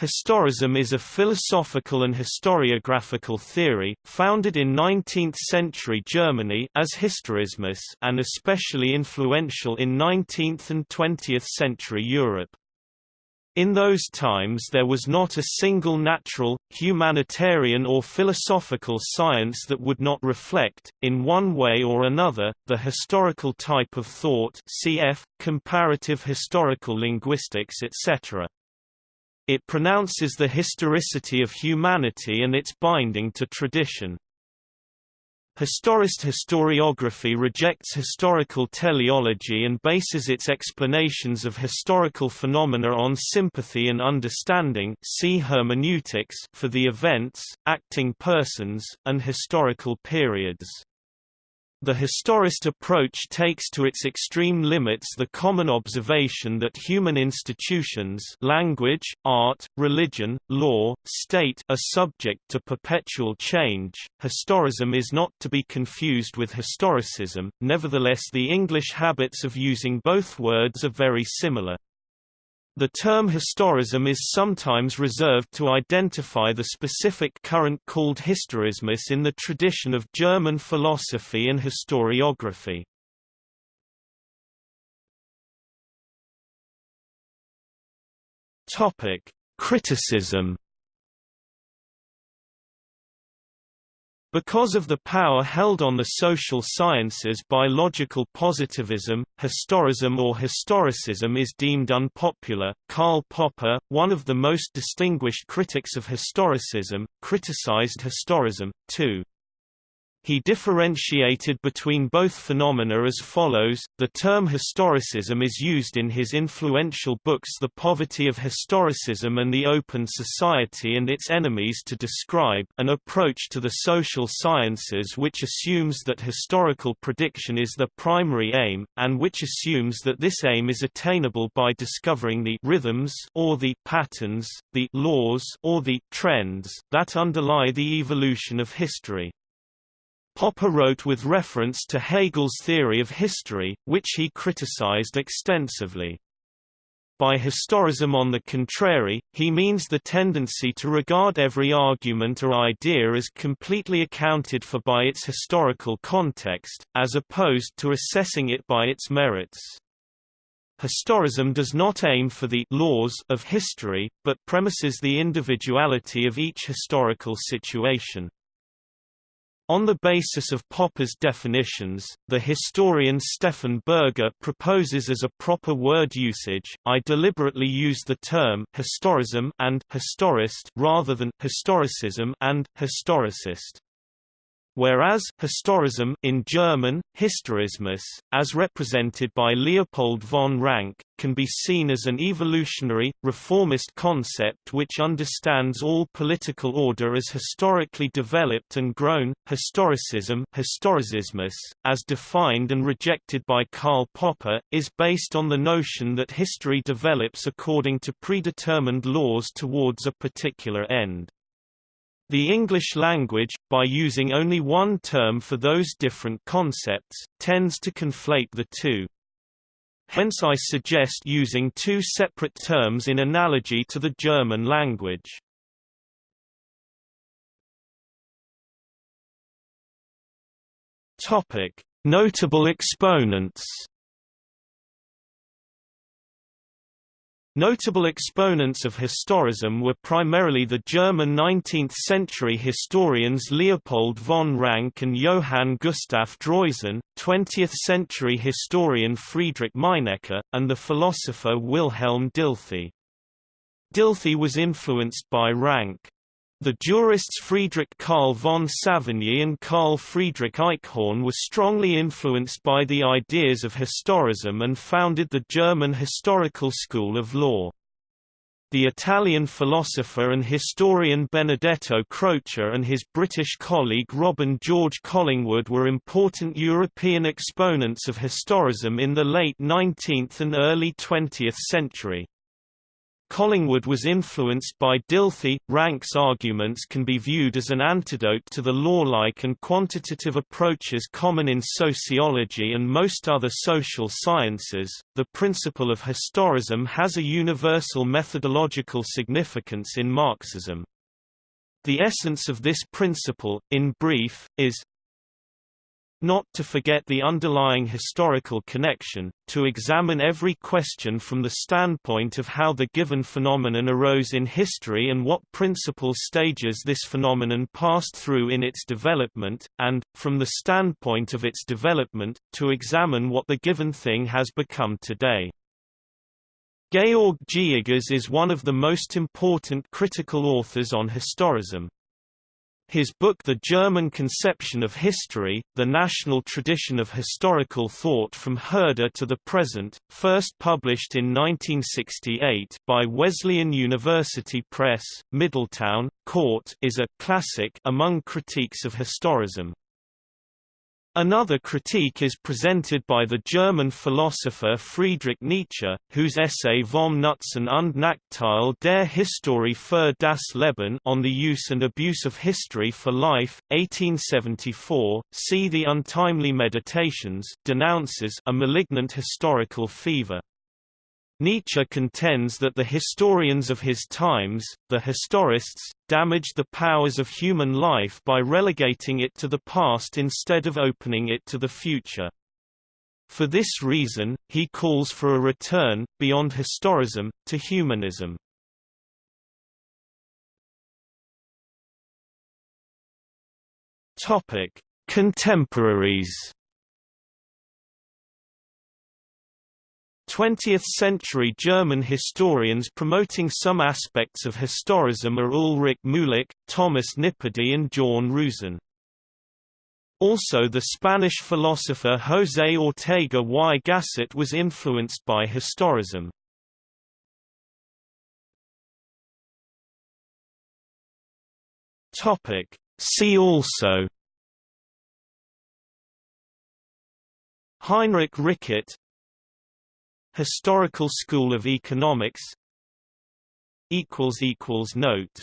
Historism is a philosophical and historiographical theory, founded in 19th-century Germany as Historismus and especially influential in 19th and 20th-century Europe. In those times there was not a single natural, humanitarian or philosophical science that would not reflect, in one way or another, the historical type of thought cf. comparative historical linguistics etc. It pronounces the historicity of humanity and its binding to tradition. Historist historiography rejects historical teleology and bases its explanations of historical phenomena on sympathy and understanding see hermeneutics for the events, acting persons, and historical periods. The historist approach takes to its extreme limits the common observation that human institutions language, art, religion, law, state are subject to perpetual change. Historism is not to be confused with historicism, nevertheless the English habits of using both words are very similar. The term historism is sometimes reserved to identify the specific current called historismus in the tradition of German philosophy and historiography. Criticism Because of the power held on the social sciences by logical positivism, historism or historicism is deemed unpopular. Karl Popper, one of the most distinguished critics of historicism, criticized historism, too. He differentiated between both phenomena as follows. The term historicism is used in his influential books The Poverty of Historicism and The Open Society and Its Enemies to describe an approach to the social sciences which assumes that historical prediction is the primary aim, and which assumes that this aim is attainable by discovering the rhythms or the patterns, the laws or the trends that underlie the evolution of history. Popper wrote with reference to Hegel's theory of history, which he criticized extensively. By historism on the contrary, he means the tendency to regard every argument or idea as completely accounted for by its historical context, as opposed to assessing it by its merits. Historism does not aim for the laws of history, but premises the individuality of each historical situation. On the basis of Popper's definitions, the historian Stefan Berger proposes as a proper word usage, I deliberately use the term historism and historist rather than historicism and historicist whereas historism in German, Historismus, as represented by Leopold von Ranke, can be seen as an evolutionary, reformist concept which understands all political order as historically developed and grown. Historicism Historicismus, as defined and rejected by Karl Popper, is based on the notion that history develops according to predetermined laws towards a particular end. The English language, by using only one term for those different concepts, tends to conflate the two. Hence I suggest using two separate terms in analogy to the German language. Notable exponents Notable exponents of historism were primarily the German 19th-century historians Leopold von Ranke and Johann Gustav Droysen, 20th-century historian Friedrich Meinecke, and the philosopher Wilhelm Dilthey. Dilthey was influenced by Ranke. The jurists Friedrich Karl von Savigny and Karl Friedrich Eichhorn were strongly influenced by the ideas of historism and founded the German historical school of law. The Italian philosopher and historian Benedetto Croce and his British colleague Robin George Collingwood were important European exponents of historism in the late 19th and early 20th century. Collingwood was influenced by Dilthey. Ranke's arguments can be viewed as an antidote to the law-like and quantitative approaches common in sociology and most other social sciences. The principle of historism has a universal methodological significance in Marxism. The essence of this principle, in brief, is not to forget the underlying historical connection, to examine every question from the standpoint of how the given phenomenon arose in history and what principal stages this phenomenon passed through in its development, and, from the standpoint of its development, to examine what the given thing has become today. Georg G. Iggers is one of the most important critical authors on historism. His book The German Conception of History, The National Tradition of Historical Thought from Herder to the Present, first published in 1968 by Wesleyan University Press, Middletown, Court is a «classic» among critiques of historism. Another critique is presented by the German philosopher Friedrich Nietzsche, whose essay Vom Nutzen und Nachteil der Historie für das Leben on the use and abuse of history for life, 1874, see the Untimely Meditations denounces a malignant historical fever. Nietzsche contends that the historians of his times, the historists, damaged the powers of human life by relegating it to the past instead of opening it to the future. For this reason, he calls for a return, beyond historism, to humanism. Contemporaries 20th-century German historians promoting some aspects of historism are Ulrich Muhlack, Thomas Nipperdey and Jörn Rüsen. Also the Spanish philosopher José Ortega y Gasset was influenced by historism. See also Heinrich Rickert Historical School of Economics. Notes